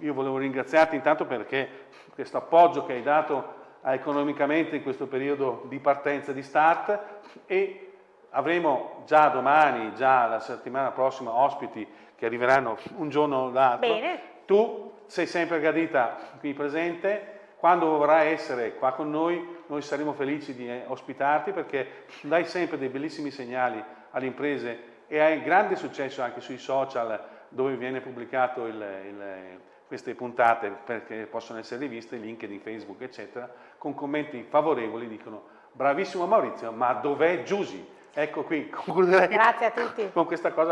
io volevo ringraziarti intanto perché questo appoggio che hai dato economicamente in questo periodo di partenza, di start e avremo già domani, già la settimana prossima ospiti che arriveranno un giorno o l'altro. Bene. Tu sei sempre gradita qui presente, quando vorrai essere qua con noi, noi saremo felici di eh, ospitarti perché dai sempre dei bellissimi segnali alle imprese e hai grande successo anche sui social dove viene pubblicato il, il, queste puntate perché possono essere riviste, LinkedIn, Facebook, eccetera, con commenti favorevoli dicono bravissimo Maurizio, ma dov'è Giusy? Ecco qui, concluderei Grazie a tutti. con questa cosa.